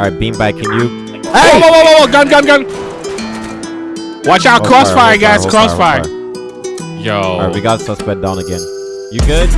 right, beanbag, can you? Hey! Whoa, whoa, whoa, whoa, gun, gun, gun. Watch out, crossfire, guys, crossfire. Yo. All right, we got suspect down again. You good?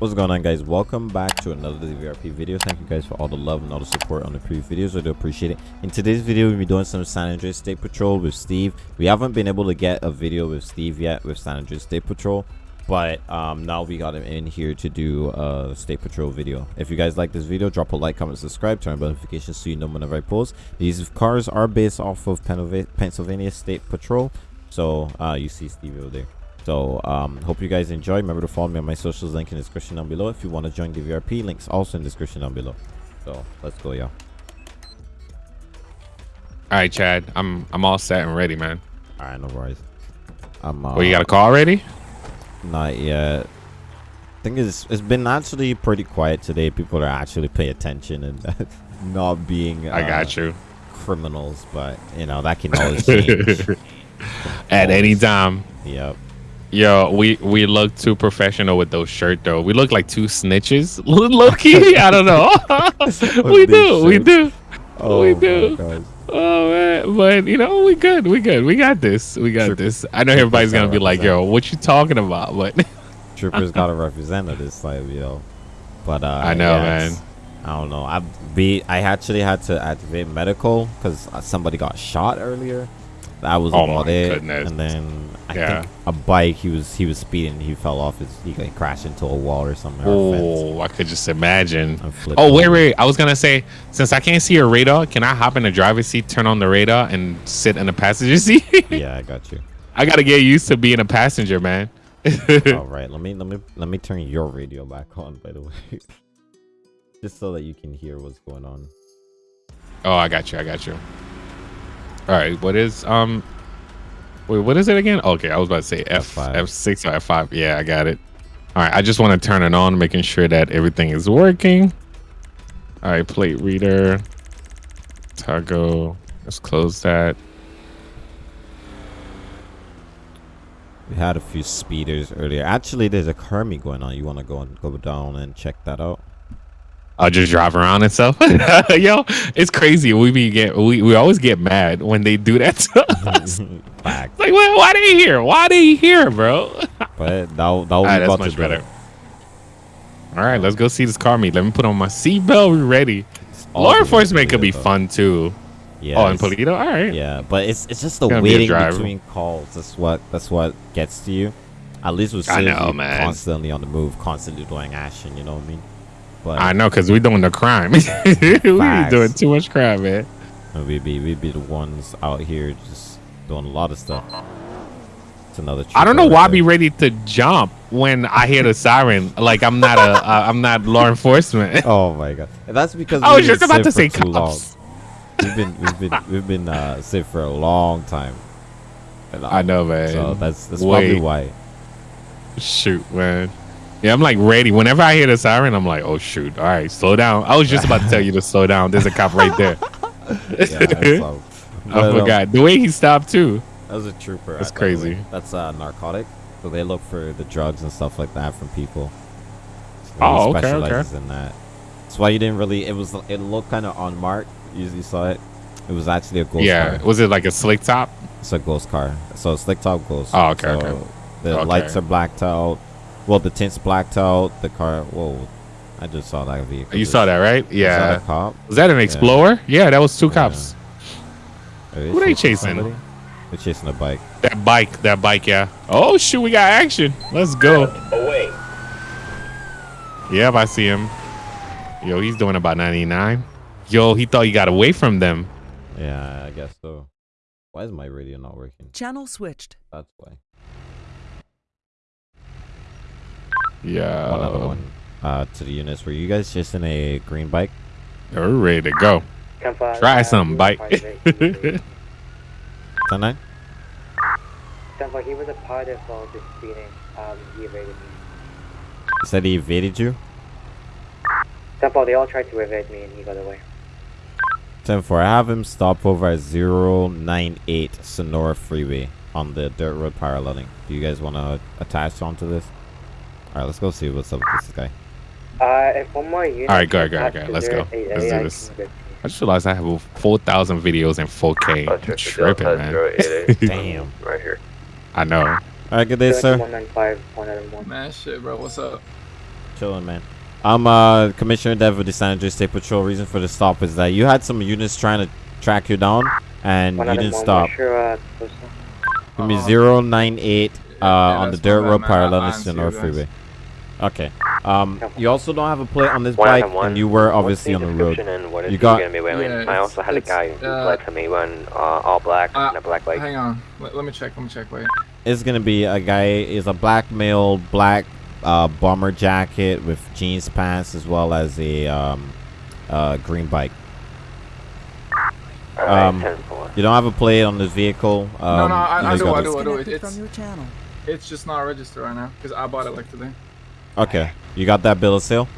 What's going on guys? Welcome back to another VRP video. Thank you guys for all the love and all the support on the previous videos. I do appreciate it. In today's video, we'll be doing some San Andreas State Patrol with Steve. We haven't been able to get a video with Steve yet with San Andreas State Patrol. But um, now we got him in here to do a State Patrol video. If you guys like this video, drop a like, comment, subscribe, turn on notifications so you know whenever I post. These cars are based off of Pennsylvania State Patrol. So uh, you see Steve over there. So um, hope you guys enjoy. Remember to follow me on my socials link in the description down below. If you want to join the VRP, links also in the description down below. So let's go, y'all. All right, Chad. I'm I'm all set and ready, man. All right, no worries. I'm. Uh, well, you got a call ready? Not yet. I think it's it's been actually pretty quiet today. People are actually paying attention and not being. Uh, I got uh, you. Criminals, but you know that can always change. At any time. Yep. Yo, we we look too professional with those shirts though. We look like two snitches. Low key, I don't know. we do, we do, oh, we do. Oh man, but you know we good, we good, we got this, we got this. I know everybody's gonna be like, "Yo, what you talking about?" But Troopers gotta represent this like yo. But uh, I know, yeah, man. I don't know. I be I actually had to activate medical because somebody got shot earlier. That was oh about it. Goodness. And then I yeah. think a bike. He was he was speeding. He fell off his. He like, crashed into a wall or something. Oh, I could just imagine. Oh wait, wait. I was gonna say since I can't see a radar, can I hop in the driver's seat, turn on the radar, and sit in the passenger seat? yeah, I got you. I gotta get used to being a passenger, man. All right, let me let me let me turn your radio back on. By the way, just so that you can hear what's going on. Oh, I got you. I got you. All right, what is um wait, what is it again? Okay, I was about to say F F6 or F5. Yeah, I got it. All right, I just want to turn it on, making sure that everything is working. All right, plate reader. Toggle. Let's close that. We had a few speeders earlier. Actually, there's a Kermie going on. You want to go and go down and check that out? I'll just drive around and stuff. Yo, it's crazy. We be get we, we always get mad when they do that to us. like, well, why are they here? Why they here, bro? but that that will right, that's much better. All right, let's go see this car meet. Let me put on my seatbelt. We ready. Law enforcement could be though. fun too. Yeah. Oh, and Paleto. All right. Yeah, but it's it's just the waiting between calls. That's what that's what gets to you. At least with I know, man. constantly on the move, constantly doing action. You know what I mean? But I know because we're doing the crime. we're doing too much crime, man. We be we be the ones out here just doing a lot of stuff. It's another. I don't know why I be ready to jump when I hear the siren. Like I'm not a uh, I'm not law enforcement. oh my god, that's because I was just about to say cops. Long. We've been we've been we've been uh, safe for a long time. I know, man. So that's that's Wait. probably why. Shoot, man. Yeah, I'm like ready. Whenever I hear the siren, I'm like, oh shoot! All right, slow down. I was just about to tell you to slow down. There's a cop right there. yeah, I, I forgot um, the way he stopped too. That was a trooper. That's crazy. That's uh, narcotic. So they look for the drugs and stuff like that from people. So oh, okay, okay. in that. That's why you didn't really. It was. It looked kind of unmarked. You usually saw it. It was actually a ghost yeah. car. Was it like a slick top? It's a ghost car. So slick top ghost. Oh, okay, so okay. The okay. lights are blacked out well, the tints blacked out. The car. Whoa. I just saw that vehicle. You saw that, right? Yeah. Was that, cop? was that an Explorer? Yeah, yeah that was two yeah. cops. Are Who are they chasing? Somebody? They're chasing a bike. That bike. That bike, yeah. Oh, shoot. We got action. Let's go. Away. Yep, I see him. Yo, he's doing about 99. Yo, he thought he got away from them. Yeah, I guess so. Why is my radio not working? Channel switched. That's why. Yeah. One other one. Uh, to the units. Were you guys just in a green bike? We're ready to go. Try something, bike. Ten nine. Stanford, he was a part of all this speeding. Um, he evaded me. He said he evaded you? Stanford, they all tried to evade me and he got away. 10 4. I have him stop over at 098 Senora Freeway on the dirt road paralleling. Do you guys want to attach onto this? Alright, let's go see what's up with this guy. Uh, one more unit. All right, go ahead, go comes ahead, up go. Let's go. Let's do I this. I just realized I have 4,000 videos in 4K. Oh, I'm check the tripping, man. Damn. Right here. I know. All right, good day, sir. 195, 101. Man, shit, bro. What's up? Chilling, man. I'm uh Commissioner Dev of the San Andreas State Patrol. Reason for the stop is that you had some units trying to track you down, and you didn't stop. what's uh. Give me Uh, zero nine eight uh yeah, on the dirt road bad, man. I- I parallel to the you North guys. Freeway. Okay. Um, you also don't have a plate on this One bike, one. and you were What's obviously on the road. And what is You got- gonna be wearing? Yeah, I also had a guy who uh, led for me wearing uh, all black uh, and a black bike. Hang on. Let, let me check. Let me check. Wait. It's gonna be a guy is a black male, black uh, bomber jacket with jeans pants, as well as a um, uh, green bike. All right, um, You don't have a plate on this vehicle. Um, no, no, I, you I do, got I do, I do. It, Disconnected it's from your channel. it's just not registered right now because I bought it like today. Okay, you got that bill of sale.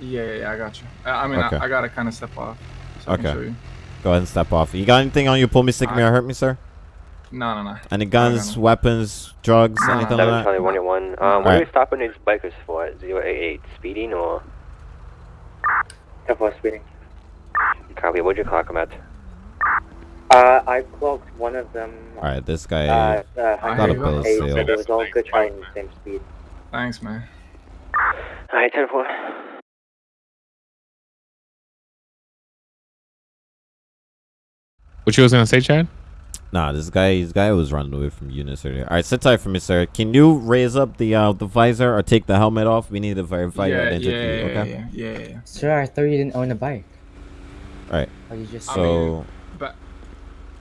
Yeah, yeah, yeah I got you. I, I mean, Okay. I, I gotta kind of step off. So Okay. Can show you. Go ahead and step off. You got anything on you? Pull me, stick me, or hurt me, sir? No, no, no. Any guns, no. weapons, drugs, No, no, anything like that? Charlie one one. Um, what are Alright. we stopping these bikers for? 088 speeding or Careful speeding. copy? What'd you clock him at? Uh, I clocked one of them. All right, this guy. Uh, uh, Got a bill of sale. It was all good bike, traveling the same speed. Thanks, man. All right, 10-4. What you was gonna say, Chad? Nah, this guy, this guy was running away from units earlier. All right, sit tight for me, sir. Can you raise up the uh the visor or take the helmet off? We need to verify your yeah, identity. yeah, okay. yeah, yeah, yeah, yeah. Sir, I thought you didn't own a bike. All right. Or you just I So Back,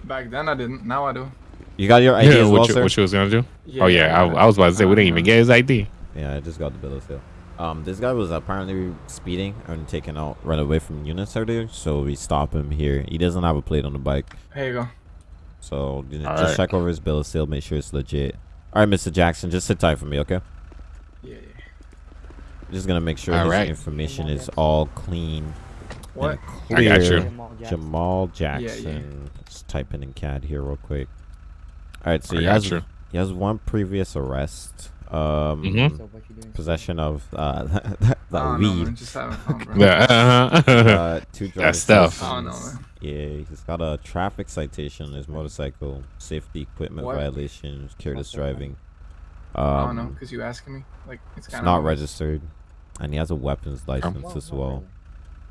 back then I didn't. Now I do. you got your ID Yeah, as well, what, you, sir? what you was gonna do? oh yeah, I, I was about to say we didn't even get his ID. Yeah, I just got the bill of sale. Um, this guy was apparently speeding and taking out, run away from units earlier. So we stop him here. He doesn't have a plate on the bike, Here you go. so you know, just right. check over his bill of sale, make sure it's legit. All right, Mr. Jackson, just sit tight for me, okay? Yeah, yeah. Just gonna make sure All his right. information is all clean What? and I got you. Jamal Jackson. Jamal yeah. Jackson. Let's type in in CAD here real quick. All right, so I he has you. he has one previous arrest. Um, Mhm. So what you doing? possession of uh that, I don't weed. man. Just having fun, bro. Yeah, uh-huh. uh, two driver's stuff. I don't know, license. man. Yeah, he's got a traffic citation on his motorcycle, safety equipment What? violation, careless Okay, man. driving. I don't know, Um, cause you asking me. Like it's it's not of registered, and he has a weapons license Well, as well.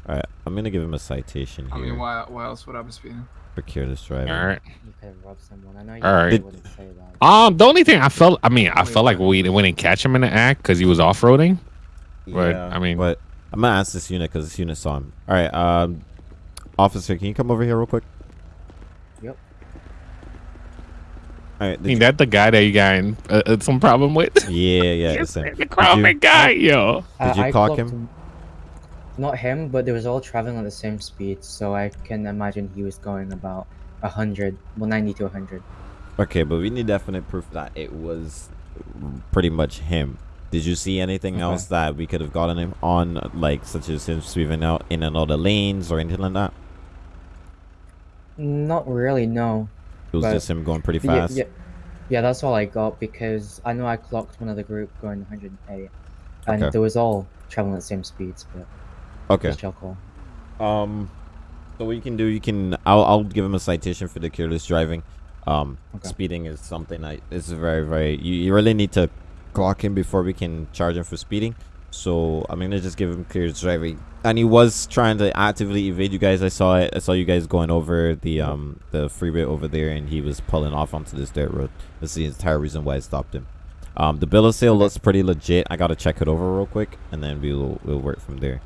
All right, I'm gonna give him a citation I here mean, why? Why else would I be speeding? For careless driving. All right. You could have robbed someone. I know you All right. wouldn't say that. Um, the only thing I felt, I mean, I felt like we we didn't catch him in the act because he was off roading. But, I mean- but I'm gonna ask this unit because this unit saw him. All right, um, officer, can you come over here real quick? Yep. All right, I mean, that the guy that you got in, uh, uh, some problem with. yeah, yeah, Yes, the same. the crowded guy, yo. Did you I clock clocked him? Not him, but they was all traveling at the same speed, so I can imagine he was going about a hundred, well, ninety to a hundred. Okay, but we need definite proof that it was pretty much him. Did you see anything Okay. else that we could have gotten him on, like such as him sweeping out in of lanes or anything like that? Not really, no. It was But- just him going pretty fast. yeah, yeah, yeah, that's all I got because I know I clocked one of the group going 108, and Okay. they was all traveling at the same speeds, but Okay. just. Um, so what you can do, you can. I'll I'll give him a citation for the careless driving. Um, Okay. speeding is something I. It's very very. You, you really need to clock him before we can charge him for speeding. So I'm gonna just give him careless driving, and he was trying to actively evade you guys. I saw it. I saw you guys going over the um the freeway over there, and he was pulling off onto this dirt road. That's the entire reason why I stopped him. Um, the bill of sale looks pretty legit. I gotta check it over real quick, and then we'll we'll work from there.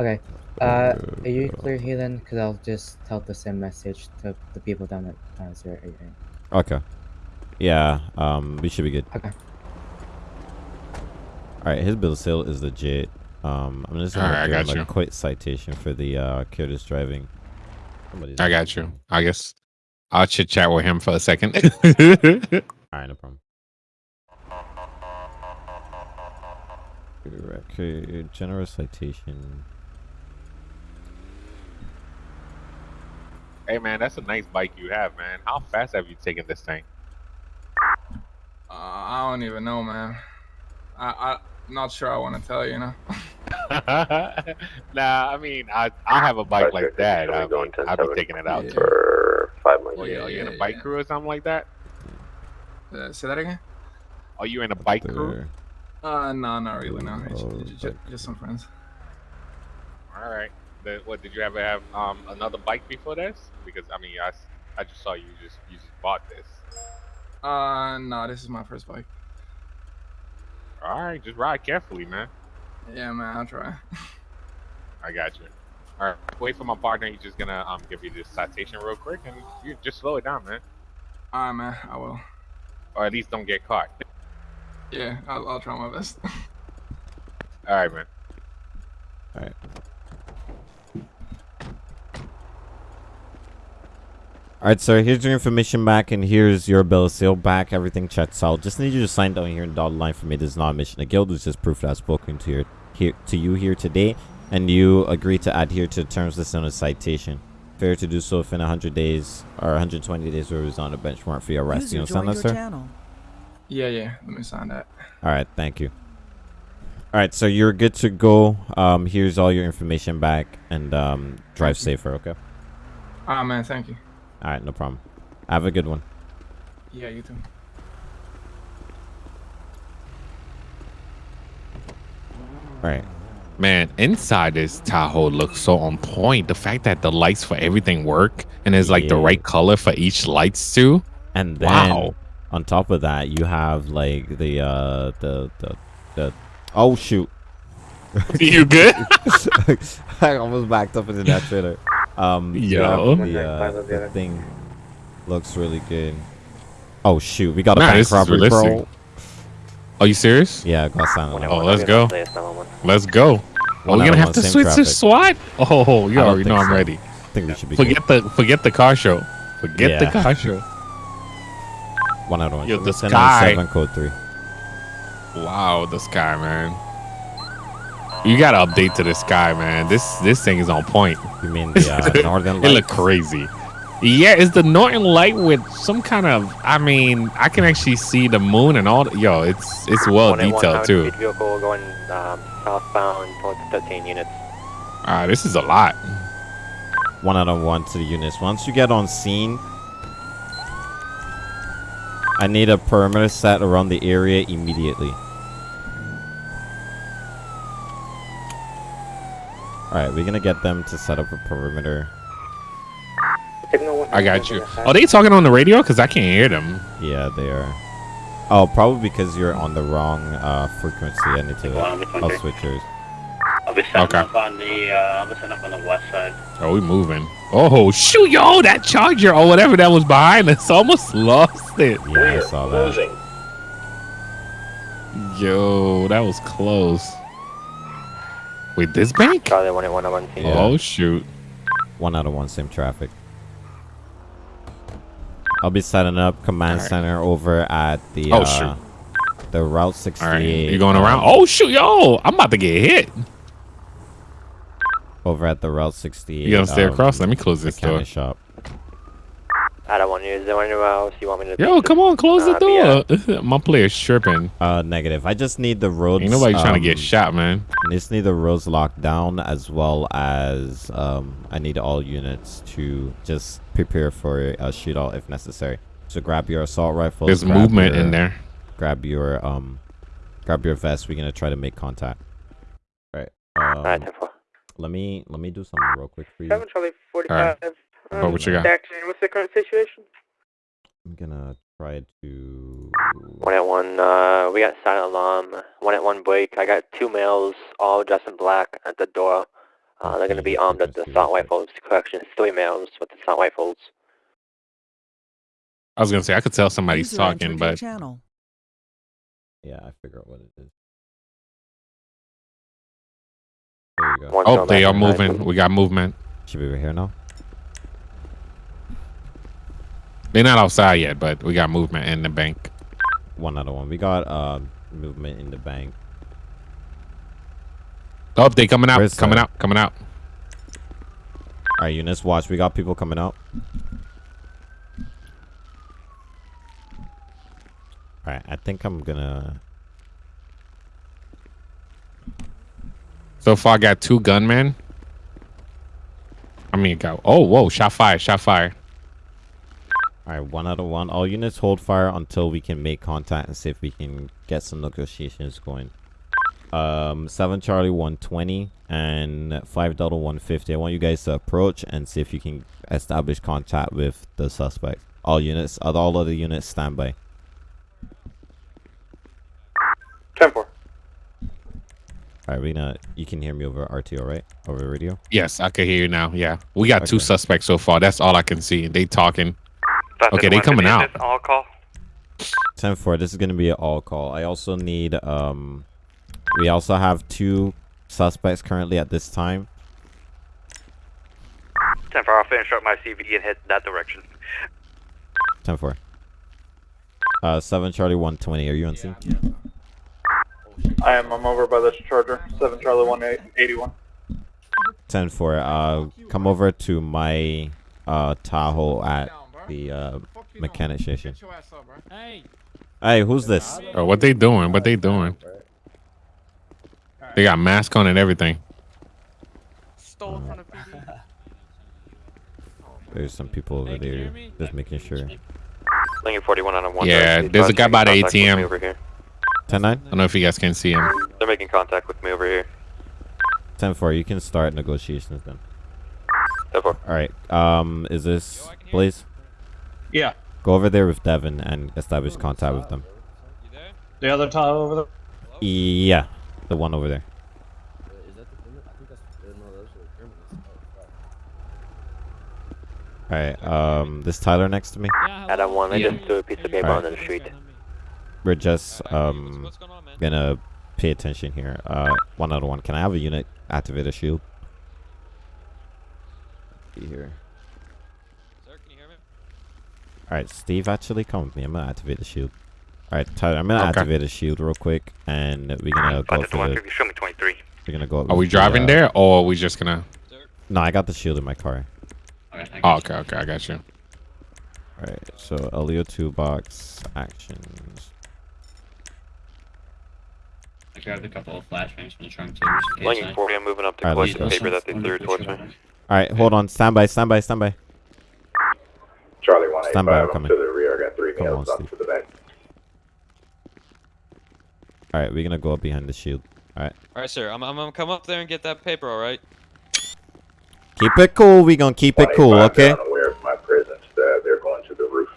Okay. Uh, are you clear here then? Because I'll just tell the same message to the people down at uh, 088. Okay. Yeah, um, we should be good. Okay. Alright, his bill of sale is legit. Um, I'm just gonna Alright, I give him a you. quick citation for the uh, careless driving. Somebody's I got you. I guess I'll chit chat with him for a second. Alright, no problem. Record, general citation. Hey man, that's a nice bike you have, man. How fast have you taken this thing? Uh, I don't even know, man. I, I, I'm not sure I want to tell you, you know. nah, I mean, I I have a bike like that. I mean, I'll be taking it out Yeah. For five more Oh, years. yeah, are you in a yeah, bike yeah. crew or something like that? Uh, say that again? Are you in a bike crew? There. Uh, no, not really. No, Oh, just, but- just some friends. All right. The, what did you ever have um another bike before this? Because I mean, I, I just saw you just you just bought this. Uh, no, this is my first bike. All right, just ride carefully, man. Yeah, man, I'll try. I got you. All right, wait for my partner. He's just gonna um give you this citation real quick, and you just slow it down, man, All right, man, I will. or at least don't get caught. Yeah, I'll, I'll try my best. All right, man. All right. All right, sir. Here's your information back, and here's your bill of sale back. Everything checks out. Just need you to sign down here in dotted line for me. This is not a mission to guild. It's just proof that I've spoken to your here to you here today, and you agree to adhere to the terms listed on the citation. Fair to do so within 100 days or 120 days, where it was on a benchmark for your arrest. You User understand joined that, your sir? channel. yeah, yeah, let me sign that. All right, thank you. All right, so you're good to go. Um, here's all your information back, and um, drive safer. Okay. All right, man, thank you. All right, no problem. Have a good one. Yeah, you too. All right. Man, inside this Tahoe looks so on point. The fact that the lights for everything work and there's like the right color for each lights too. And then Wow. on top of that, you have like the uh the the the oh shoot. you good? I almost backed up into that trailer. Um you have Yo. the, uh, the thing looks really good. Oh shoot, we got a Nah, bank this robbery, bro. Are you serious? Yeah, got silent. Oh, let's go. Let's go. Are One we gonna have to same switch traffic. to SWAT? Oh, you I don't already know think I'm ready. I think we should be good. Forget the forget the car show. Forget the car show. one out of one. Yo, the 10 sky. Seven code three. Wow, the sky, man. You gotta update to the sky, man. This this thing is on point. You mean the uh, northern It light? look crazy. Yeah, it's the Northern Light with some kind of. I mean, I can actually see the moon and all. The, yo, it's it's well detailed too. Vehicle going um, southbound towards 13 units. Ah, this is a lot. one out of one to the units. Once you get on scene, I need a perimeter set around the area immediately. Alright, we're gonna get them to set up a perimeter. I got you. Are they talking on the radio? Cause I can't hear them. Yeah, they are. Oh, probably because you're on the wrong uh, frequency. I need to. I'll switch yours. I'll be setting Okay. up on the uh, I'll be setting up on the west side. Oh, we moving. Oh shoot, yo, that charger or whatever that was behind us almost lost it. Yeah, I saw that. Closing. Yo, that was close. Wait, this bank? Charlie 181 Yeah. Oh shoot. One out of one, same traffic. I'll be setting up command Alright. center over at the Oh, uh, the Route 68. All right, you going around? Oh shoot, yo, I'm about to get hit. over at the Route 68. You gonna stay um, across? Let me close this door. shop. I don't want to use there anywhere else. You want me to? Yo, come on, close the Uh, door. My player's tripping. Uh, negative. I just need the roads. Ain't nobody trying to get um, shot, man. I just need the roads locked down as well as um, I need all units to just prepare for a shootout if necessary. So grab your assault rifle. There's movement in there. Grab your um, grab your vest. We're gonna try to make contact. All right. Um, Alright, let me let me do something real quick for you. Seven Charlie 45. right. Um, What, what you got? Action. What's the current situation? I'm gonna try to. One at one. Uh, we got silent alarm. One at one break. I got two males, all dressed in black, at the door. Uh, they're gonna be armed with the let's see assault rifles. Correction, three males with the assault rifles. I was gonna say I could tell somebody's User talking, but channel. Yeah, I figure out what it is. There you go. One oh, they are inside. moving. We got movement. Should be over here now. They're not outside yet, but we got movement in the bank. One other one. We got uh, movement in the bank. Oh, they coming out. Where's coming the- out. Coming out. All right, units, watch. We got people coming out. All right, I think I'm gonna. So far, I got two gunmen. I mean, got. Oh, whoa! Shot fire! Shot fire! All right, one out of one. All units hold fire until we can make contact and see if we can get some negotiations going. Um, seven Charlie one twenty and five Delta one fifty. I want you guys to approach and see if you can establish contact with the suspect. All units, all other units, stand by. Ten four. All right, Rena, you can hear me over RTO, right? Over radio. Yes, I can hear you now. Yeah, we got two suspects so far. That's all I can see. They talking. Okay, they coming out. All call. 10 4 this is going to be an all call i also need um we also have two suspects currently at this time Ten four. I'll finish up my CV and head that direction. 10 4 uh 7 charlie 120 are you on scene Yeah. I am. I'm over by the Charger. Seven Charlie One Eighty One. 10 4 uh come over to my uh tahoe at the uh mechanic station Get your ass up, bro. Hey, hey who's this Oh, what they doing? What they doing? They got mask on and everything. stole from the PD. there's some people over Hey, there just making sure Lincoln 41 on a one. Yeah, there's a guy making by the contact with me ATM. Over here. 10 9 I don't know if you guys can see him. They're making contact with me over here. 10 4 you can start negotiations then Ten four. all right um is this blaze Yeah. go over there with devin and establish contact with them You there? The other Tahoe over there. Yeah, the one over there. All right. Um, this Tyler next to me. Yeah, Adam one. I hello. just threw a piece of paper Alright. onto the street. We're just Alright, what's- um what's going on, man? gonna pay attention here. Uh, one out of one. Can I have a unit activate a shield? Be here. Sir, can you hear me? All right, Steve. Actually, come with me. I'm gonna activate the shield. All right, Tyler. I'm gonna Okay. activate the shield real quick, and we're gonna go Contact for the. Show me 23. We're gonna go. Are we with the, driving uh, there or are we just gonna? No, I got the shield in my car. Alright, I Oh, okay, okay, I got you. All right. So Elio two box actions. I grabbed a couple of flashbangs from the trunk too. just in case Lincoln I- 40. I'm moving up to Alright, collect the paper that they threw towards me. All right, hold on. Stand by. Stand by. Stand by. Charlie One Stand by, I'm coming. to the rear. I got three Come meals on, up Steve. to the back. All right, we're gonna go up behind the shield. all right, Alright, sir. I'm, I'm gonna come up there and get that paper. All right. Keep it cool. We gonna keep it cool, okay? Unaware of my presence. Uh, they're going to the roof.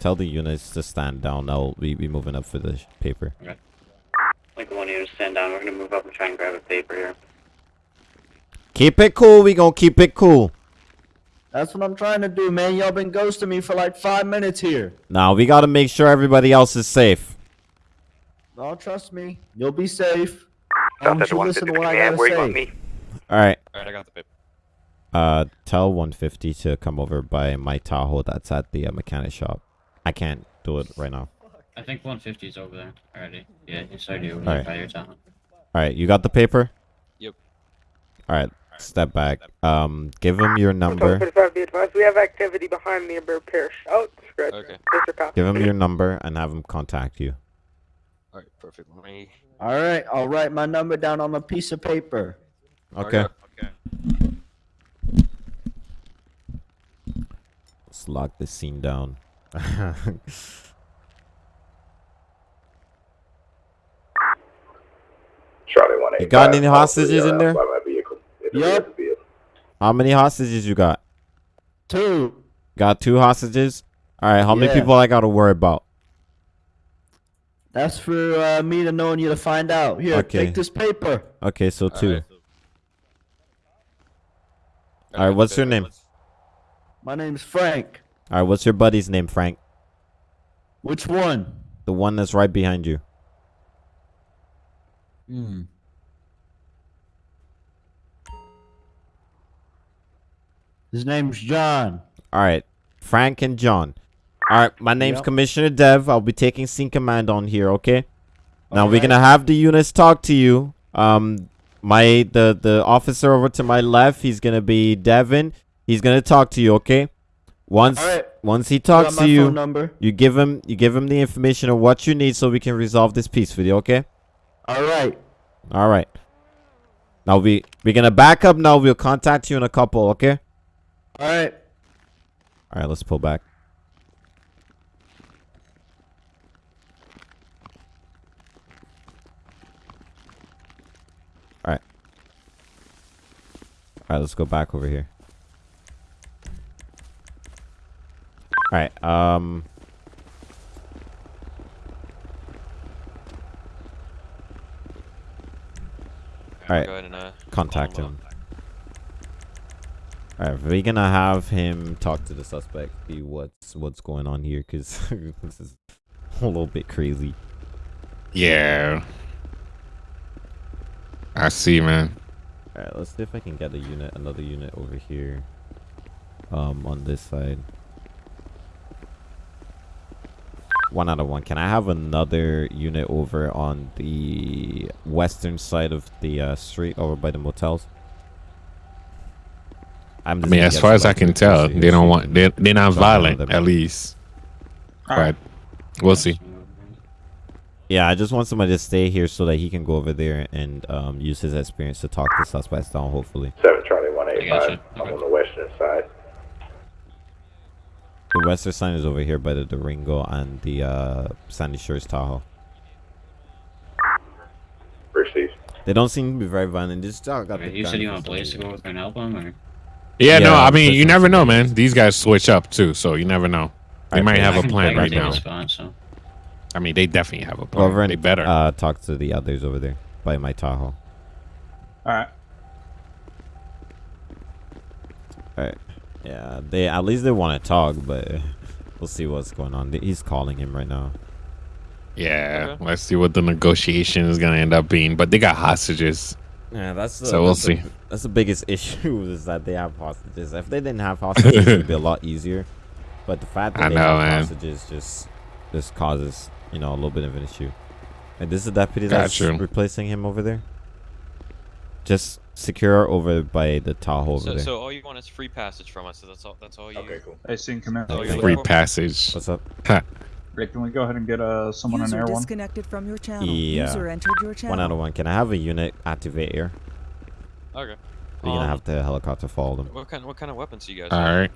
Tell the units to stand down. Now we be moving up for the sh- paper. Lincoln One, you to stand down. We're gonna move up and try and grab a paper here. Keep it cool. We gonna keep it cool. That's what I'm trying to do, man. Y'all been ghosting me for like five minutes here. Now we gotta make sure everybody else is safe. Oh, trust me. You'll be safe. I Contact want you to listen to what I gotta Where you want say. All right. All right, I got the paper. Uh, tell 150 to come over by my Tahoe that's at the uh, mechanic shop. I can't do it right now. I think 150 is over there already. Yeah, it's already over Alright. there by your town. All right, you got the paper? Yep. All right, step back. Um, give him your number. 45 be advised. We have activity behind me in Bear Parish. Oh, scratch. Okay. Give him your number and have him contact you. All right, perfect. Let me. All right, I'll write my number down on a piece of paper. Okay. Okay. Let's lock this scene down. Charlie One You got any hostages in there? Yep. rear of the vehicle. How many hostages you got? Two. Got two hostages? All right, how many people I got to worry about? That's for uh, me to know and you to find out. Here, Okay. take this paper. Okay, so All two. right. All right, what's your name? My name's Frank. All right, what's your buddy's name, Frank? Which one? The one that's right behind you. Hmm. His name's John. All right, Frank and John. All right, my name's Yep. Commissioner Dev. I'll be taking scene command on here. Okay. Now we're gonna have the units talk to you. Um, my the the officer over to my left, he's gonna be Devin. He's gonna talk to you. Okay. Once Alright. once he talks to you, number. you give him you give him the information of what you need so we can resolve this peacefully. Okay. All right. All right. Now we we're gonna back up. Now we'll contact you in a couple. Okay. All right. All right. Let's pull back. All right. All right. Let's go back over here. All right. Um. All right. Go ahead and uh, Contact him him. All right, we're gonna have him talk to the suspect, see what's what's going on here, cause this is a little bit crazy. Yeah. I see, man. All right, let's see if I can get a unit, another unit over here, um, on this side. One out of one. Can I have another unit over on the western side of the uh, street, over by the motels? I'm I mean, as far as I can tell, closer they don't want they they're not Don't violent them. at least. Alright. But we'll see. Yeah, I just want somebody to stay here so that he can go over there and um, use his experience to talk the suspects down, hopefully. 7 Charlie I 185. gotcha. I'm Okay. on the western side. The western sign is over here by the Durango and the uh, Sandy Shores Tahoe. Received. They don't seem to be very violent. Just uh, got the You said you want some Blaze to reason. go with an album, or? Yeah, no, I mean, you never know, man. These guys switch up too, so you never know. They Alright, might have I a can- plan right now. a Spot, so. I mean, they definitely have a Go over plan. and They better. Uh, talk to the others over there by my Tahoe. Alright. Alright. Yeah, they at least they want to talk, but we'll see what's going on. He's calling him right now. yeah, Okay. let's see what the negotiation is gonna end up being. But they got hostages. Yeah, that's the, So we'll that's the- see. that's the biggest issue is that they have hostages. If they didn't have hostages, it'd be a lot easier. But the fact that I they know, have man. hostages just just causes you know a little bit of an issue. And this is the deputy that's Gotcha. replacing him over there. Just secure over by the Tahoe over So, there. so all you want is free passage from us. So that's all. That's all you. Okay, cool. I seen command. Free passage. What's up? Rick, can we go ahead and get uh someone in User there one? disconnected from your channel. Yeah. User entered your channel. One out of one. Can I have a unit activate here? Okay. We're gonna Um, have the helicopter follow them. What kind? What kind of weapons do you guys? All have? right.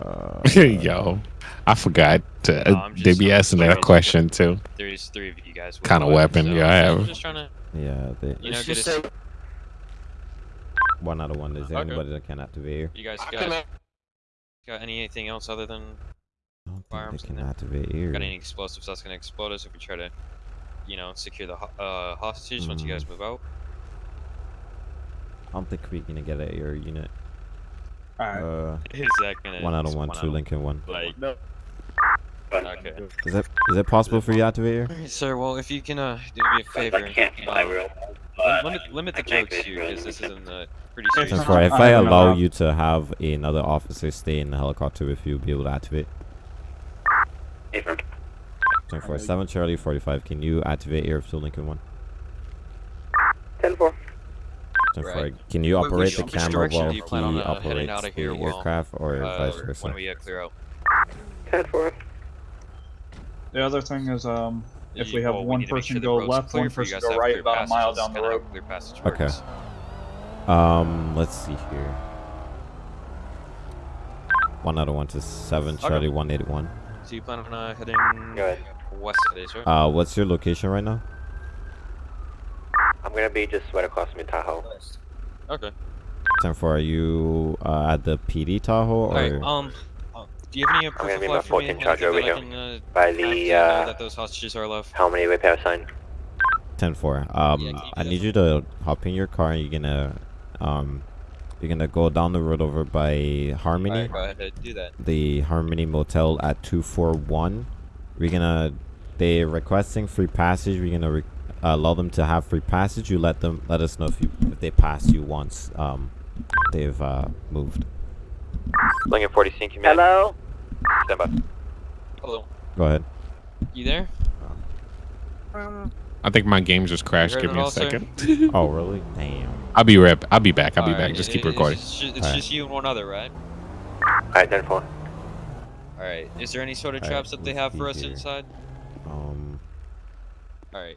Uh, Yo, I forgot to. No, they just- be asking that question too. There's three of you guys. with Kinda weapons, weapon so you I have. just trying to, yeah, they, you know, just us. one out of one. Is there Okay. anybody that can activate here? You guys got, got anything else other than I don't think Firearms they can there? activate here. got any explosives that's gonna explode us if we try to, you know, secure the ho- uh, hostages once you guys Mm. move out? I don't think we're gonna get a air unit. Alright. Uh, Is that gonna? one out of is one, two Lincoln one. Like, No. okay. Is that is it possible for you to activate here? Alright, sir. Well, if you can uh, do me a favor, I can't fly um, real. lim- limit limit the jokes here because this isn't a pretty serious. Since not- if I I don't know allow you to have another officer stay in the helicopter with you'll be able to activate. Affirm. Ten four seven Charlie forty five. Can you activate air to Lincoln one? 10 4. Ten Right. four. Can you operate which- the camera direction while do you plan on, he uh, operates out of the here while, aircraft, or Uh, vice versa? when we uh, clear out. 10 4. The other thing is um if You- we have well, one need to make person sure go left, one person go right about a mile down the road. how Clear passage Okay. Um, let's see here. One out of one to seven Charlie Okay. Charlie one eighty one. So you plan on uh, heading Go west today, sir? Uh, what's your location right now? I'm gonna be just right across from your Tahoe. okay. Ten four. Are you uh, at the PD Tahoe or? Alright. Um. uh, do you have any proof gonna of be my life for me? 14 Charger over that I here. can, uh, By the, uh, that those hostages are left. How many repair sign? Ten four. Um, Yeah, can you I need you to hop in your car and you're gonna, um, you're gonna go down the road over by Harmony, Alright, go ahead do that. the Harmony Motel at two four one. We're gonna, they're requesting free passage. We're gonna re- allow them to have free passage. You let them let us know if you if they pass you once um they've uh moved. Lincoln 40 Sync Command. Hello? Stand by. Hello. Go ahead. You there? I think my game just crashed. Give me a all, second. Oh really? Damn. I'll be right. I'll be back. I'll be Alright, back. Just it- keep recording. It's, just, it's Alright. just you and one other, right? Alright, 10 4. Alright. Is there any sort of Alright, traps that they have for us here. inside? Um. Alright.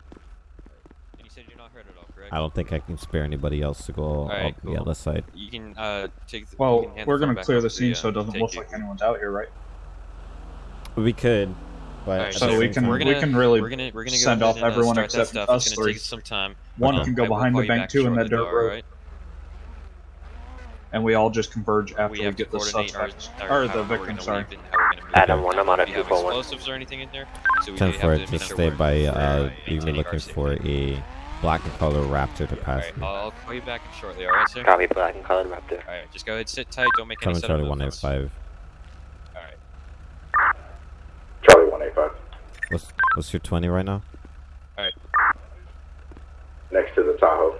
And you said you're not hurt at all, correct? correct? I don't think I can spare anybody else to go Alright, up the other side. You can uh take. The, Well, we're gonna back clear over the to scene so it uh, doesn't look you. like anyone's out here, right? We could, but Alright, at so we can- we're gonna, can really we're gonna, we're gonna send off and, uh, everyone except stuff. us It's three. take some time. One Okay. can go I will behind call the bank back too in that dirt road, alright? and we all just converge after We we, get the coordinate our, our, or the victim. Sorry. leave and how we're gonna move Adam one, I'm on If a you have explosives or anything in there, so we Ten for it. make Just stay by. we're, Uh, you're looking for a black and color raptor to pass. Alright, me. I'll call you back shortly, alright, sir? Copy black and colored raptor. Alright, just go ahead, sit tight, don't make any Seven setup Charlie moves. one eight five. Alright. Charlie 185. What's what's your twenty right now? Alright. Next to the Tahoe.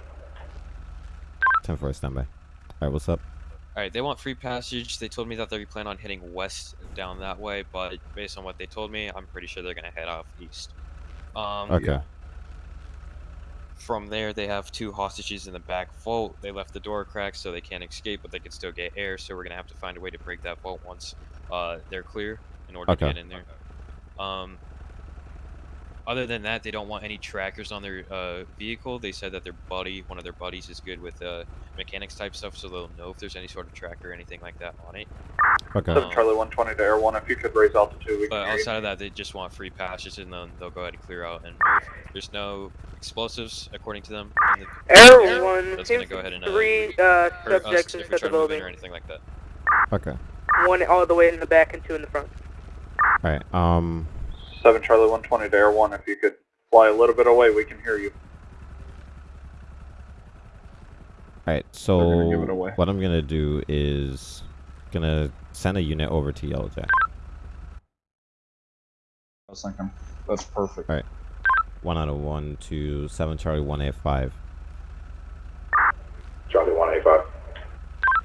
Ten for standby. All right, what's up? Alright, they want free passage. They told me that they plan on heading west down that way, but based on what they told me, I'm pretty sure they're gonna head off east. Um, Okay. From there, they have two hostages in the back vault. They left the door cracked so they can't escape, but they can still get air. So we're gonna have to find a way to break that vault once uh, they're clear in order Okay. to get in there. Um, other than that, they don't want any trackers on their uh, vehicle. They said that their buddy, one of their buddies, is good with uh, mechanics type stuff, so they'll know if there's any sort of tracker or anything like that on it. Okay. Um, Charlie 120 to Air 1, if you could raise altitude, we But hear you. outside of that, they just want free passage, and then they'll go ahead and clear out and move. There's no explosives, according to them. in the- Air one, That's gonna go ahead and uh, three uh, subjects if we inside the to move in building. or anything like that. Okay. One all the way in the back and two in the front. All right. Um. 7 Charlie 120 to Air 1. If you could fly a little bit away, we can hear you. Alright, so what I'm going to do is going to send a unit over to Yellow Jack. I was thinking, that's perfect. Alright. 1 out of 1 to 7 Charlie 185.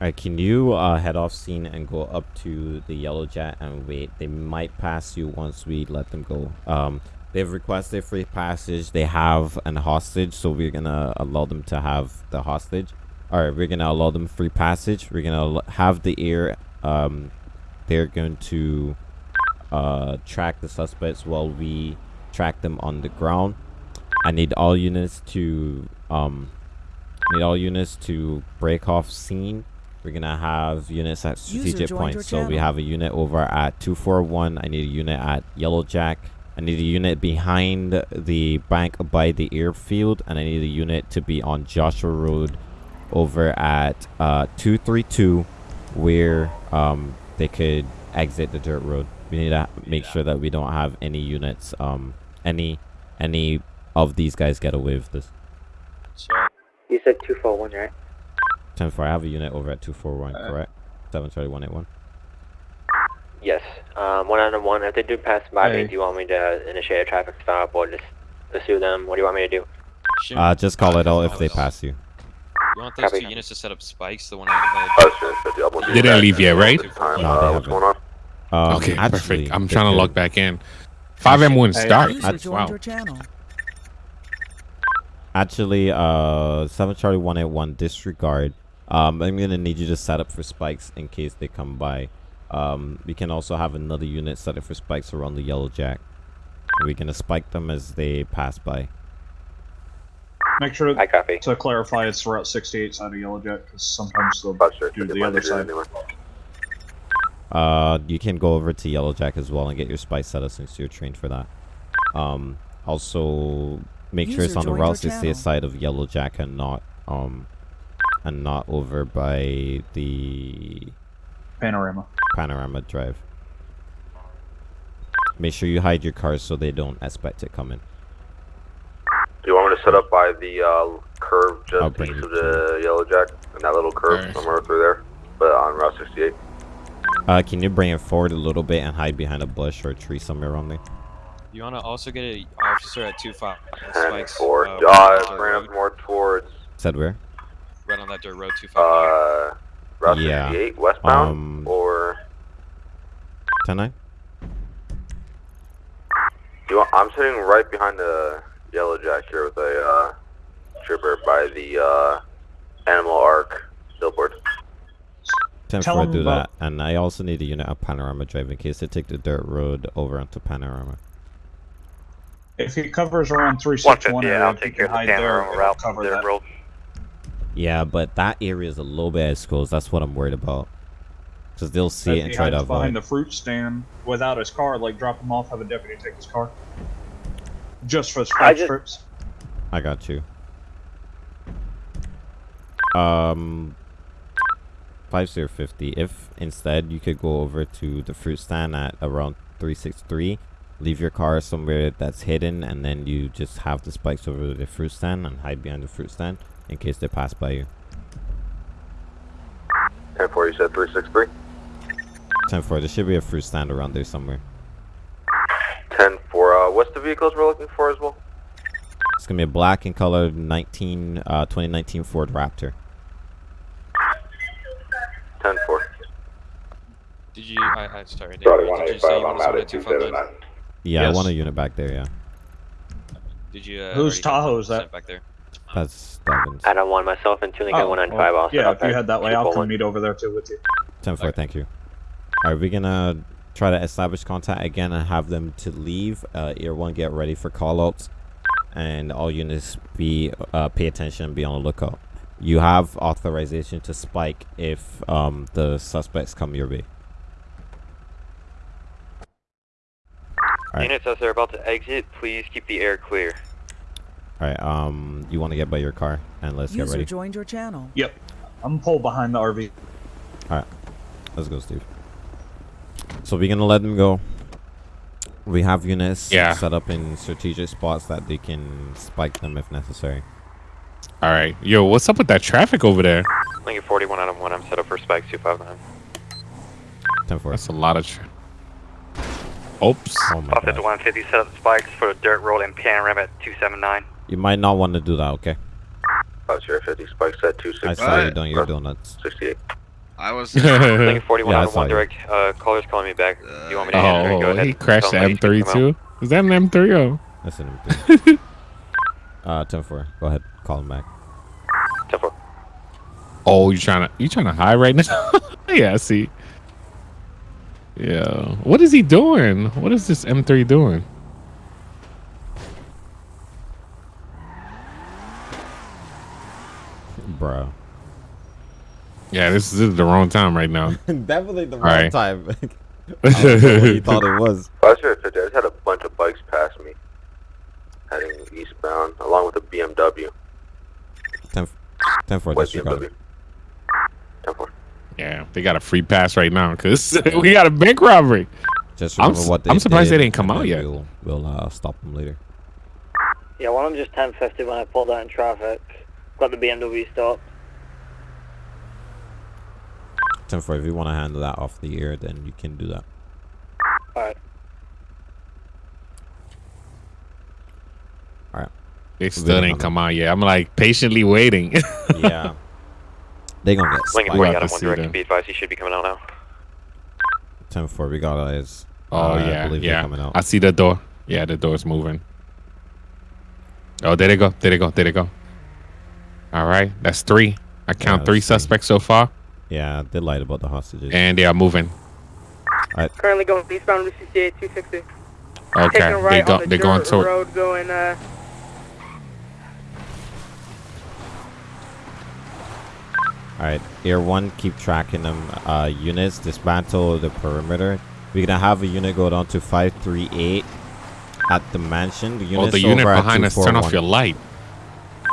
Alright, can you uh, head off scene and go up to the Yellow Jack and wait? They might pass you once we let them go. Um, they've requested free passage. They have an hostage, so we're gonna allow them to have the hostage. Alright, we're gonna allow them free passage. We're gonna have the air. Um, they're going to uh, track the suspects while we track them on the ground. I need all units to um, need all units to break off scene. We're gonna have units at strategic joined points. So we have a unit over at 241. I need a unit at Yellow Jack. I need a unit behind the bank by the airfield, and I need a unit to be on Joshua Road over at uh, 232, where um, they could exit the dirt road. We need to make sure that we don't have any units, um, any any of these guys get away with this. So, You said 241, right? 10 4, I have a unit over at 241, Uh, correct? 73181. Yes. Um, one out of one. If they do pass by me, do you want me to initiate a traffic stop or just pursue them? What do you want me to do? Shin, Uh, just call it out if uh, they pass you. You want those Copy. two units to set up spikes? The one on uh, They didn't leave yet, right? No, they haven't. Um, okay, actually, perfect. I'm trying to log back in. 5M1 Hey, start. User wow. Actually, uh, 7 Charlie 181, disregard. Um, I'm gonna need you to set up for spikes in case they come by. Um, we can also have another unit set up for spikes around the Yellow Jack. We're gonna spike them as they pass by. Make sure I copy. to clarify it's Route 68 side of Yellow Jack because sometimes they'll do the other side. Uh, you can go over to Yellow Jack as well and get your spike set up since you're trained for that. Um, also make sure it's on the joined Route 68 channel. side of Yellow Jack and not um, and not over by the Panorama. Panorama Drive. Make sure you hide your cars so they don't expect it coming. Do you want me to set up by the uh, curve I'll just bring east of the Yellow Jack? And that little curve Alright. somewhere through there? But on Route 68? Uh, can you bring it forward a little bit and hide behind a bush or a tree somewhere around there? You want to also get an officer at 2-5 And spikes. forward. uh, Uh, right, on that bring dirt up more towards Said where? Road, right on that dirt road 2-5. uh, Route Yeah. 68 westbound? Um, or... 10 9? Do you want, I'm sitting right behind the Yellow Jack here with a uh, trooper by the uh, Animal Arc billboard. 10 Tell 4 them do that. And I also need a unit at Panorama Drive in case they take the dirt road over onto Panorama. If he covers around 361 150, area, I'll take care can hide there, camera it'll route cover there, that. bro. Yeah, but that area is a little bit exposed. That's what I'm worried about. Because they'll see If it and try to hides behind the fruit stand without his car, like drop him off, have a deputy take his car. Just for I spike just- strips. I got you. Um, five zero fifty. If instead you could go over to the fruit stand at around three six three, leave your car somewhere that's hidden, and then you just have the spikes over the fruit stand and hide behind the fruit stand in case they pass by you. 10 4, you said 363? Ten four. There should be a fruit stand around there somewhere. 10 4, uh, what's the vehicles we're looking for as well? It's gonna be a black and colored 19, uh, 2019 Ford Raptor. 10 4. Did you? I, I sorry. Did, did you say you want to at two five nine? Yeah, I want a unit back there. Yeah, Did you? Uh, Whose already Tahoe is that? Back there. That's Devon's. Adam 1, myself, and Tuning at Oh, 195. well, also yeah, not if you bad. head that way, Two I'll come meet over there too with you. 10 4, thank you. Alright, we're gonna try to establish contact again and have them to leave. Uh, Air 1, get ready for callouts. And all units be uh, pay attention be on the lookout. You have authorization to spike if um, the suspects come your way. Alright. Units, as they're about to exit, please keep the air clear. Alright, um, you want to get by your car and let's get User ready. joined your channel. Yep. I'm pulled behind the RV. Alright, let's go, Steve. So we're gonna let them go. We have units Yeah. set up in strategic spots that they can spike them if necessary. All right, yo, what's up with that traffic over there? Lincoln 41 out of 1, I'm set up for spikes 259. 10 4. That's a lot of. Tra- Oops. Oh my Buffett god. to 150, set up spikes for the dirt road and panorama at 279. You might not want to do that, okay? 50 spikes at I 260. saw you doing your donuts. 68. I was. Lincoln 41 Yeah, I Adam 1 you. direct. Uh, caller's calling me back. Do you want me to answer? Go Oh, ahead. he crashed the Tell him that he's M3 gonna come out. too. Is that an M3? Oh. That's an MP. uh, 10 4. Go ahead. Call him back. 10 4. Oh, you trying to you trying to hide right now? yeah, I see. Yeah. What is he doing? What is this M3 doing? Bro. Yeah, this, this is the wrong time right now. Definitely the wrong Alright. time. I don't know what he thought it was. 50 I just had a bunch of bikes pass me. Heading eastbound, along with a BMW. 10 10 4. White Disregard BMW. it. 10 4. Yeah, they got a free pass right now because we got a bank robbery. Just I'm remember what they I'm surprised they did, didn't come out yet. We'll, we'll uh, stop them later. Yeah, one of them just 1050 when I pulled out in traffic. Got the BMW stopped. 10 4. If you want to handle that off the air, then you can do that. Alright. Alright. They still waiting didn't come out yet. I'm like patiently waiting. yeah. They gonna get Lincoln spiked. 40 We'll have Adam 1 see direct. then. Be advised, he should be coming out now. 10 4. We got eyes. Oh Uh, I yeah, believe they're yeah. coming out. I see the door. Yeah, the door's moving. Oh, there they go. There they go. There they go. All right, that's three. I count Yeah, three that's three. suspects so far, Yeah, they lied about the hostages. and they are moving. Currently going eastbound Route 68, 260. Okay, Taking a they go, on the they're going dirt toward. road going, uh, Alright, Air 1, keep tracking them. Uh, units, dismantle the perimeter. We're gonna have a unit go down to 538 at the mansion. The Oh, unit's the unit behind us. Turn off your light.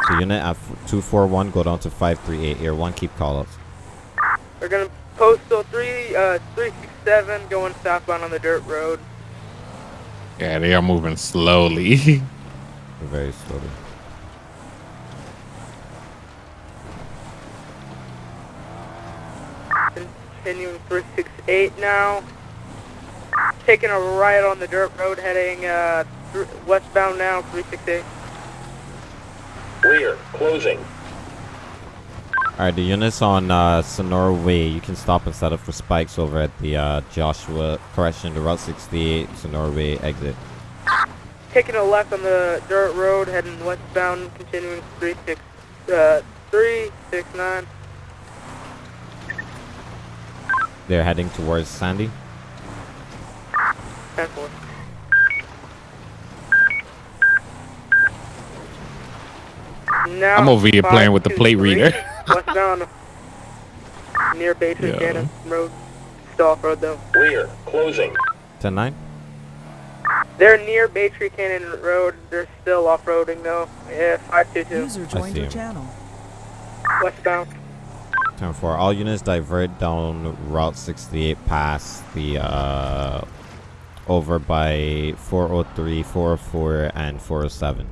The unit at f- 241 go down to 538. Air 1, keep call outs. we're gonna postal 3, uh, 367 going southbound on the dirt road. Yeah, they are moving slowly. Very slowly. Continuing 368 now. Taking a right on the dirt road heading, uh, thr westbound now, 368. Clear. Closing. Alright, the units on uh, Senora Way. You can stop and set up for spikes over at the uh, Joshua, correction, the Route 68 Senora Way exit. Taking a left on the dirt road heading westbound, continuing 36, uh, 369. They're heading towards Sandy. 10 4. Now, I'm over here playing with the plate 523, reader. Westbound. Near Bay Tree Yeah. Cannon Road. Still off road though. Clear. Closing. 10 9. They're near Baytree Canyon Road. They're still off roading though. Yeah, 522. User I joined your him. channel. Westbound. 10 4. All units divert down Route 68 past the uh over by 403, 404, and 407.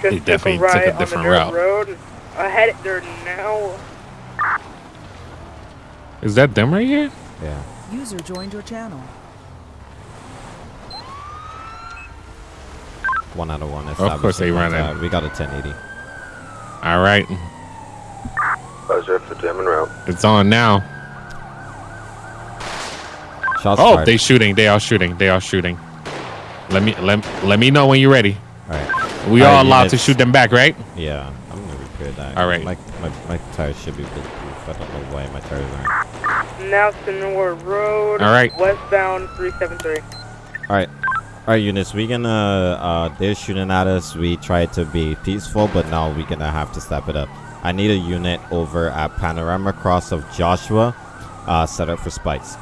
Just They took definitely a took a ride on the different route. road. Ahead, they're now. Is that them right here? Yeah. User joined your channel. One out of one. Of course they establishing run contact. We got a 1080. All right, Buzzer for German route. it's on now. Shots Oh, fired. they shooting. They are shooting. They are shooting. Let me let let me know when you're ready. All right. We are right, allowed to shoot them back, right? Yeah, I'm gonna repair that. All right. My, my, my tires should be bulletproof. I don't know why my tires aren't. Now Senor Road. All right. Westbound 373. All right. All right, units. we're gonna. Uh, they're shooting at us. We tried to be peaceful, but now we're gonna have to step it up. I need a unit over at Panorama Cross of Joshua, uh, set up for spikes.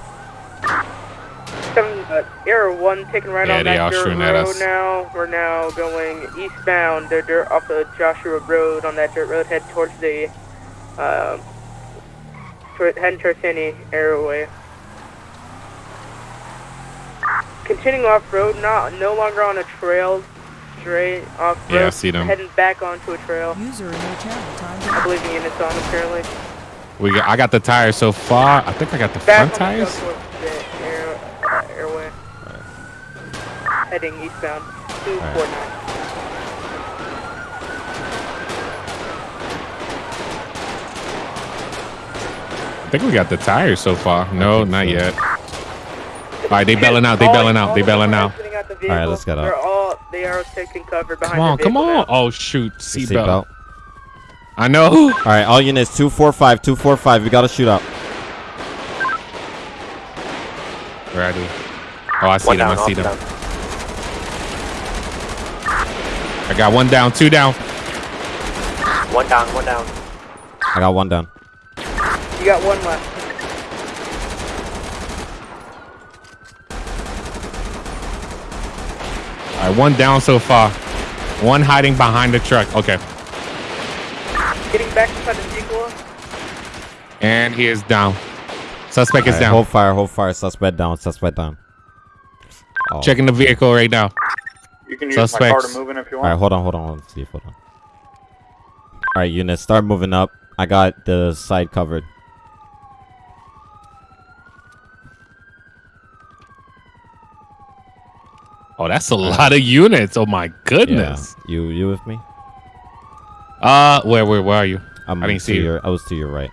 Seven, uh, Air 1 taking right Yeah, on they that are dirt road us. now. We're now going eastbound. They're dirt off of Joshua Road on that dirt road. Head towards the, um, toward, heading towards Sandy Airway. Continuing off road, not no longer on a trail, straight off road. Yeah, I see them. Heading back onto a trail. User in your channel timed I believe the unit's on apparently. We got, I got the tires so far. I think I got the Back front on the tires. trail towards the air, uh, airway. Heading eastbound. 249. I think we got the tires so far. No, not yet. All right, they belling out. They All- belling out. They of belling out. exiting out the All right, let's get out. They're all they are taking cover behind Come on, the come on. now. Oh shoot, Seatbelt. seatbelt. I know. All right, all units. Two four five. Two four five. We got to shoot up. Ready. Oh, I see One them. down, I see them. down. I got one down, two down. One down, one down. I got one down. You got one left. All right, one down so far. One hiding behind the truck. Okay. Getting back inside the vehicle. And he is down. Suspect All is right, down. Hold fire. Hold fire. Suspect down. Suspect down. Oh. Checking the vehicle right now. You can use my car Suspects. to move in if you want. right, hold on, hold on, hold on. Steve, hold on. All right, units, start moving up. I got the side covered. Oh, that's a lot of units. Oh my goodness. Yeah. You, you with me? Uh, where, where, where are you? I'm I didn't to see you. your. I was to your right.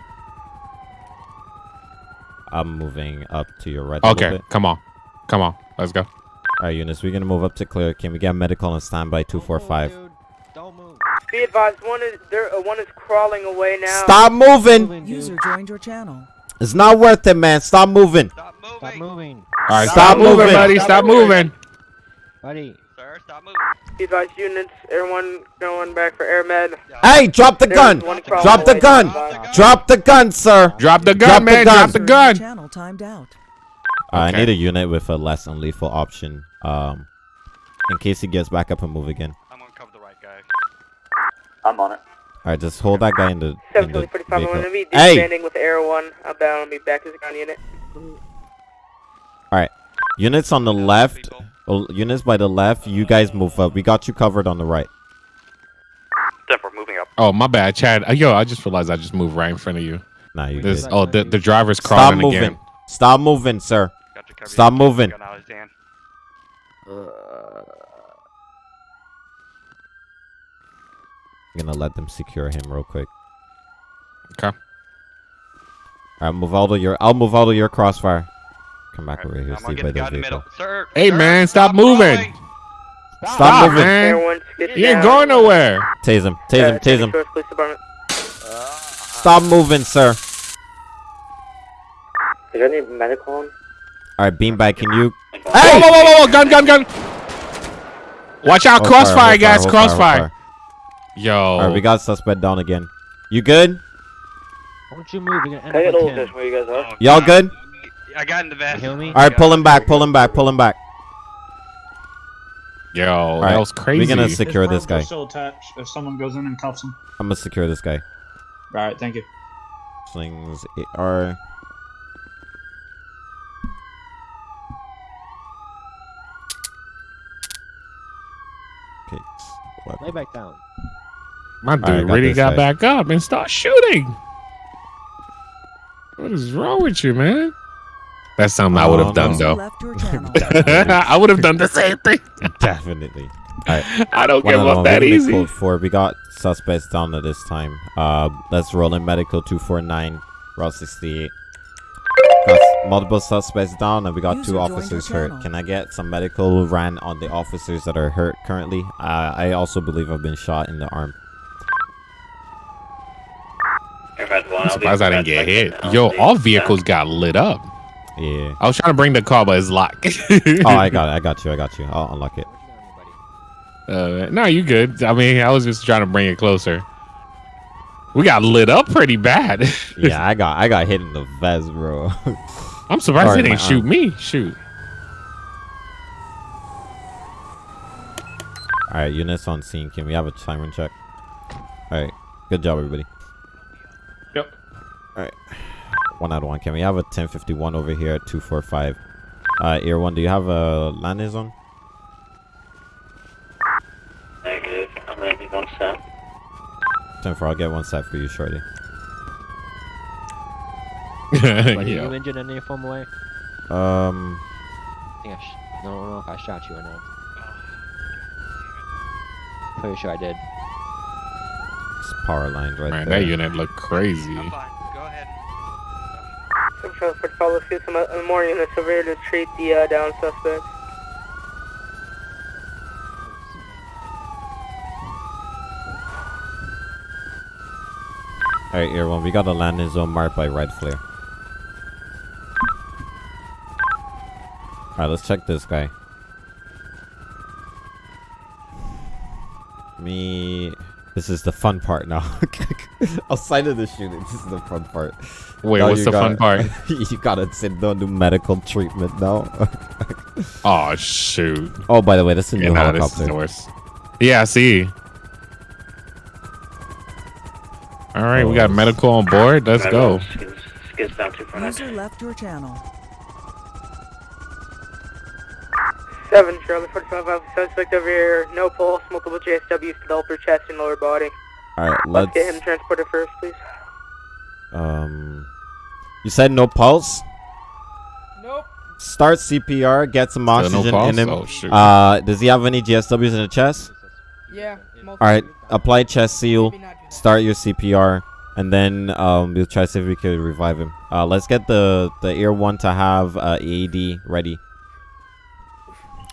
I'm moving up to your right. Okay, come on, come on, let's go. All right, units, we're gonna move up to clear. Can we get medical on standby two four five? Be advised, one is there. Uh, one is crawling away now. Stop moving! User joined your channel. It's not worth it, man. Stop moving. Stop moving. All right, Stop stop, moving, moving. buddy. Stop moving. Buddy. Sir, stop moving. Be advised, units. Everyone going back for air med. Hey, drop the There's gun! Drop the gun! Drop the gun, sir! Drop the gun, Drop the man. gun. Drop the User in your gun. Channel timed out. Uh, I need a unit with a less unlethal option. Um, in case he gets back up and move again. I'm gonna cover the right guy. I'm on it. All right, just hold that guy in the, in Seven the twenty forty five. I'm vehicle. gonna be Hey, descending with Air One. Outbound. I'll be back as a ground unit. all right, units on the left. Oh, units by the left. You guys move up. We got you covered on the right. Step, we're moving up. Oh, my bad, Chad. Uh, Yo, I just realized I just moved right in front of you. Nah, you This, good. oh, the, the driver's crawling Stop moving. again. Stop moving, sir. Got. Stop moving. Gun out of his. I'm gonna let them secure him real quick. Okay. All right, move out of your. I'll move out of your crossfire. Come back over here, I'm Steve, by the guy the in the middle. vehicle. Sir. Hey, sir, man, stop moving. crawling. Stop, Stop, moving. Air man. You ain't going nowhere. Tase him. Tase Uh, him. Tase him. Shores Stop moving, sir. Is there any medical on? All right, beanbag. Can you? Hey! Whoa, whoa, whoa, whoa, gun, gun, gun. Watch out, Hold crossfire, hold guys, hold crossfire. hold Yo. All right, we got suspect down again. You good? Why don't you move, you're gonna end up the like where you guys are? Y'all good? I got in the van. You me? All right, pull him back. Pull him back. Pull him back. Yo, All that was crazy. We're gonna secure this perms are guy. still attached. If someone goes in and cuffs him. I'm gonna secure this guy. All right, thank you. Slings AR. Okay. Lay back down. My dude right, got really got guy. back up and started shooting. What is wrong with you, man? That's something I would Oh, have done, no. though. Left your channel. I would have done the same thing. Definitely. All right. I don't One give up that We're gonna easy. Code four. We got suspects down at this time. Uh, let's roll in medical two four nine, route sixty eight. Got multiple suspects down, and we got User two officers hurt. Can I get some medical ran on the officers that are hurt currently? Uh, I also believe I've been shot in the arm. I'm surprised I didn't get hit. Yo, all vehicles got lit up. Yeah. I was trying to bring the car, but it's locked. oh, I got it. I got you. I got you. I'll unlock it. Uh, no, you good. I mean, I was just trying to bring it closer. We got lit up pretty bad. Yeah, I got I got hit in the vest, bro. I'm surprised Sorry, they didn't shoot arm. me. Shoot. All right, units on scene. Can we have a siren check? All right, good job, everybody. Yep. All right, one out of one. Can we have a 1051 over here at 245? Uh, Air one, do you have a landing zone? Negative. I'm gonna be one set. 10 4, I'll get one set for you shortly. But Yo. you injured in any form of way? Um, I think I sh- no, I don't know if I shot you or not. Pretty sure I did. it's power lines right Man, there. that unit looked crazy. Go ahead. Some for follow suit. Some more units over here to treat the uh, down suspects. All right, Air one, we got a landing zone marked by red flare. All right, let's check this guy. Me. This is the fun part now. Outside of the shooting, this is the fun part. Wait, Now what's the fun gotta- part? you gotta sit down do medical treatment now. Oh shoot. oh, by the way, this is a new nah, this is helicopter. the worst. Yeah, I see. All right, we got medical on board. Let's go. Skids, skids down 249. User left your channel. Seven Charlie 45 Alpha suspect over here. No pulse. Multiple GSWs to the upper chest and lower body. All right, Let's let's. get him transported first, please. Um, you said no pulse. Nope. Start CPR. Get some no oxygen in pulse? him. Oh, shoot. Uh, does he have any GSWs in the chest? Yeah. All right, apply chest seal. Start your CPR, and then um, we'll try to see if we can revive him. Uh, let's get the the Air one to have uh, AED ready.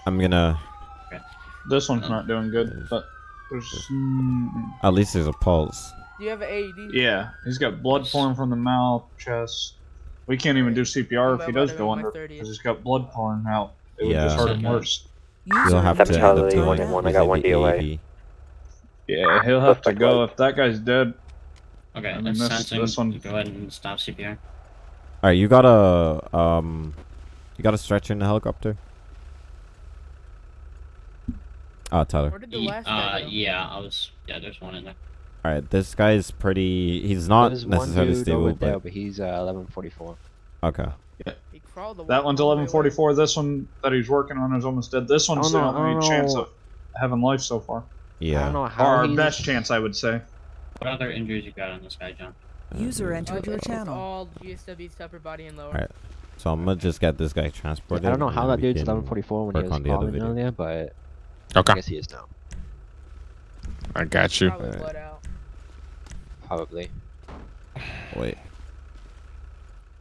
I'm gonna. This one's not doing good, but there's. At least there's a pulse. Do you have an AED? Yeah, he's got blood pouring from the mouth, chest. We can't even do CPR if he does go under because he's got blood pouring out. It would just hurt him worse. You'll have to end Charlie, up doing one one, I got one the DOA. AED. Yeah, he'll have to go if that guy's dead. Okay, I mean, let's this- sensing. this one- Go ahead and stop CPR. All right, you got a um, you got a stretcher in the helicopter. Ah, Tyler. Ye- uh, yeah, I was. Yeah, there's one in there. All right, this guy is pretty. He's not There's one necessarily dude stable, over there, but but he's uh, 1144. okay. That one's 1144. This one that he's working on is almost dead. This one's I the don't know, I only don't chance of having life so far. Yeah. i know Or how our he's- best chance, I would say. What other injuries you got on this guy, John? User uh, entered your channel. all GSWs to upper body and lower. All right. So I'm gonna just get this guy transported. I don't know how that dude's can 1144 when work he was on the other calling video. earlier, but Okay. I guess he is now. I got you. Probably bled out. Probably. Wait.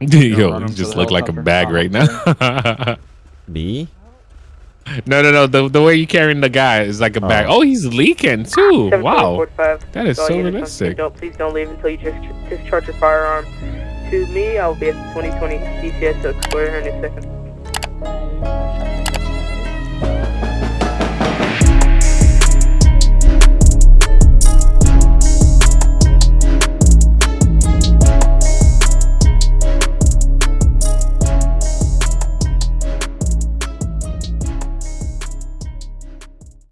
Yo, you just look like a bag right now. B. No, no, no. The, the way you're carrying the guy is like a oh. bag. Oh, he's leaking too. Wow. That is so realistic. Don't, please don't leave until you just discharge your firearm. To me, I'll be at the 2020 CCS so in a second.